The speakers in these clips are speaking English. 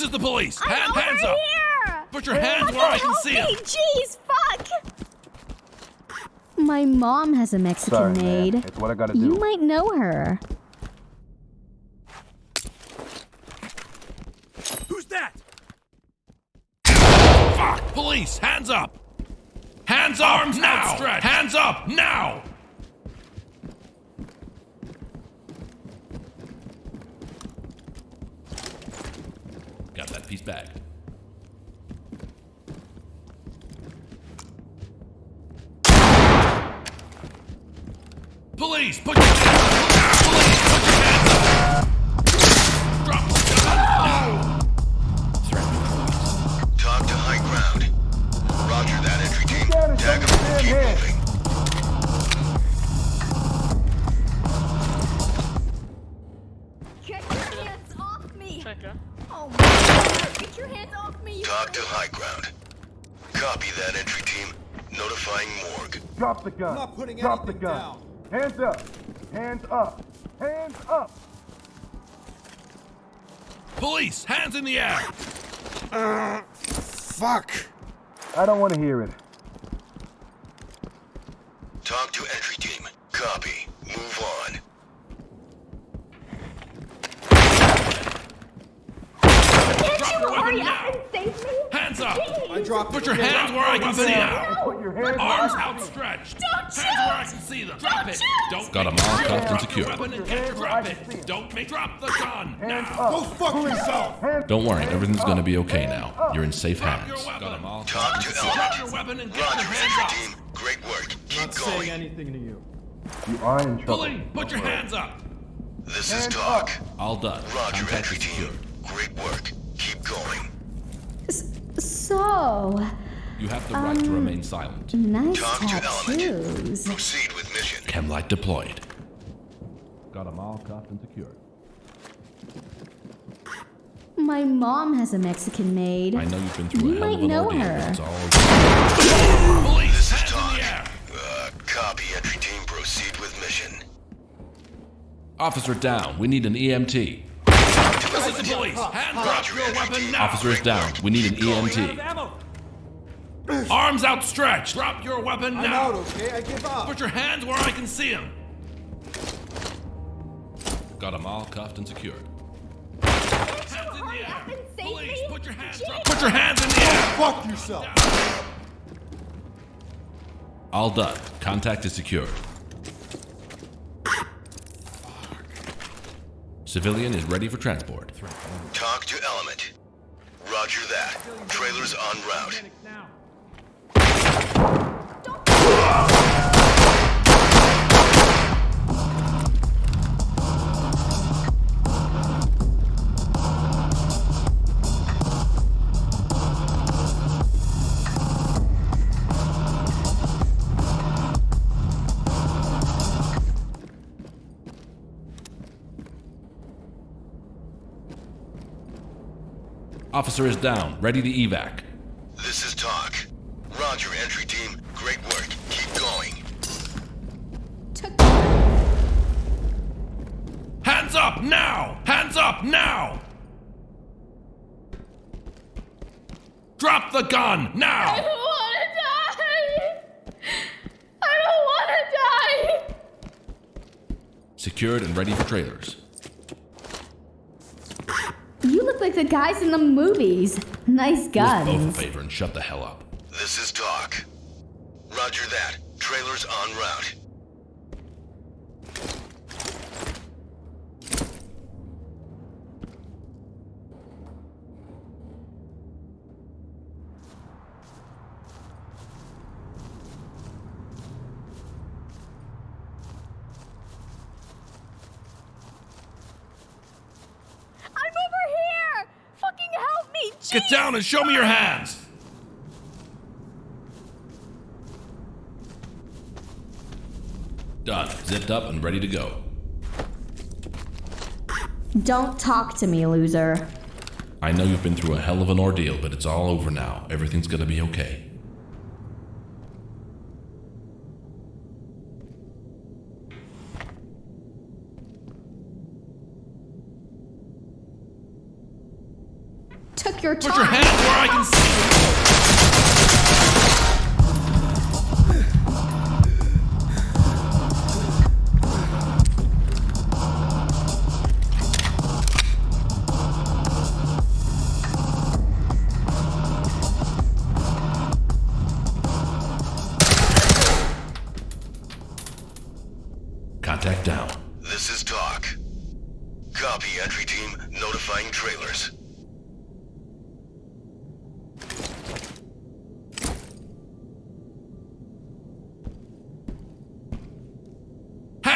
This is the police. I'm Hand, over hands up. here. Put your hands where I can see me. them. Jeez, fuck. My mom has a Mexican Sorry, man. maid. It's what I gotta You might know her. Who's that? Fuck! Police, hands up! Hands up Arms now! Hands up now! Piece back. Police, put your Copy that entry team. Notifying morgue. Drop the gun. I'm not putting Drop the gun. down. Hands up. Hands up. Hands up. Police, hands in the air! Uh, Fuck. I don't want to hear it. TOC to entry team. Copy. Move on. Can't Drop you your weapon hurry now. up and save me? Hands up! I dropped Put it your again. hands where I can see them! Put your hands Arms up. outstretched! Don't Hands where I shoot! can see them! Drop Don't it! shoot! Don't Got 'em make- all cuffed and Drop your secured. weapon and Put your get hands to where drop I it! can see 'em. Don't make drop the gun! Hands Now! up. Go fuck yourself. Hands- Don't worry, hands everything's up. gonna be okay Hands now. up. You're in safe Drop hands. your weapon! TOC to Drop element. your weapon and get Roger, your hands entry up! team. Great work. Keep Not saying going. anything to you. You are in trouble. Police, put your hands up! This is Hands TOC. All done. Roger, Contact entry is team. secured. Great work. Keep going. So, You have the right to remain silent. nice TOC to element. tattoos. Proceed with mission. Chemlight deployed. Got them all cuffed and secured. My mom has a Mexican maid. I know you've been through You a hell might of know ordeal, her. it's all. Police, This is hands TOC. Uh, copy entry team. Proceed with mission. Officer down. We need an EMT. This is the police! Hands up your weapon now! Officer is down. We need an EMT. Arms outstretched! Drop your weapon I'm now! out, okay? I give up. Put your hands where I can see them! Got them all cuffed and secured. Hands in the air! up and save Police, put your hands up! Put your hands in the air! Oh, fuck yourself. All done. Contact is secured. Civilian is ready for transport. TOC to element. Roger that. Trailers on route. Officer is down. Ready to evac. This is TOC. Roger, entry team. Great work. Keep going. Hands up now! Hands up now! Drop the gun now! I don't want to die. I don't want to die. Secured and ready for trailers. You look like the guys in the movies. Nice guns. Do us both a favor and shut the hell up. This is TOC. Roger that. Trailers en route. I'm over here. Fucking help me. Get down and show me your hands! Done. Zipped up and ready to go. Don't talk to me, loser. I know you've been through a hell of an ordeal, but it's all over now. Everything's gonna be okay. Take your Put your hands where I can see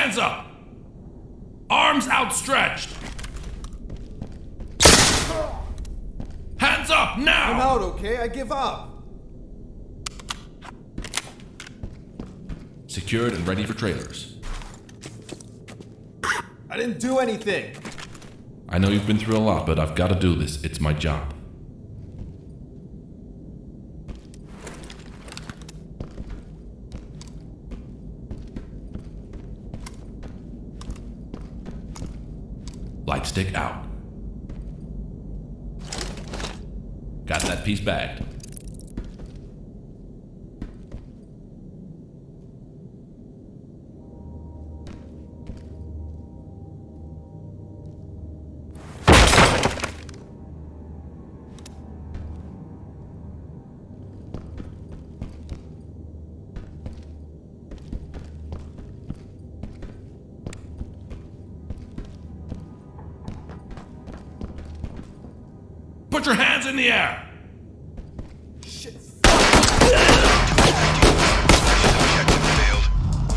Hands up! Arms outstretched! Hands up now! I'm out, okay? I give up. Secured and ready for trailers. I didn't do anything. I know you've been through a lot, but I've got to do this. It's my job. Light stick out. Got that piece bagged. Put your hands in the air! Shit. Failed.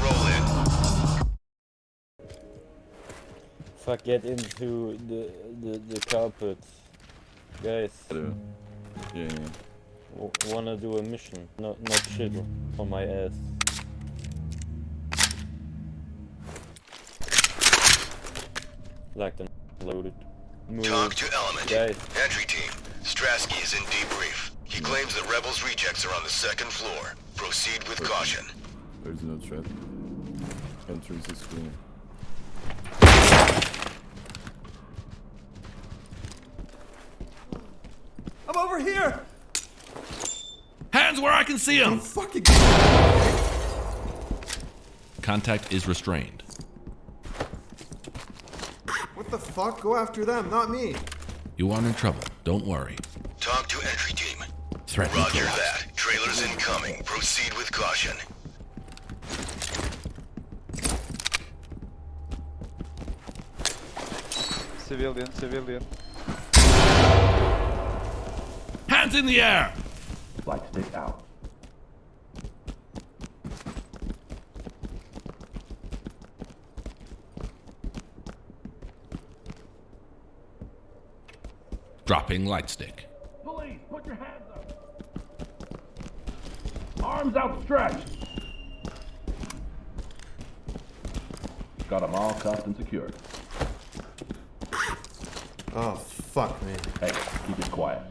Roll in. Fuck, get into the the, the carpet. Guys, Yeah, yeah. w- wanna do a mission. Not not shit on my ass. Like the loaded. Move. TOC to Element. Guys, Entry team. Strasky is in debrief. He claims the Rebels rejects are on the second floor. Proceed with caution. There's no threat. Entrance is clear. I'm over here. Hands where I can see them! Fucking. Contact is restrained. What the fuck? Go after them, not me. You aren't in trouble. Don't worry. TOC to entry team. Threat Roger neutralized. that. Trailers incoming. Proceed with caution. Civilian, civilian. Hands in the air! Light stick out. Dropping light stick. Police, put your hands up. Arms outstretched. Got them all cuffed and secured. Oh fuck me. Hey, keep it quiet.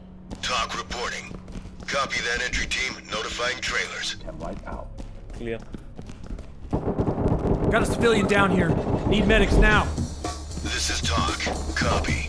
TOC reporting. Copy that entry team. Notifying trailers. Ten light out. clear. Got a civilian down here. Need medics now. This is TOC. Copy.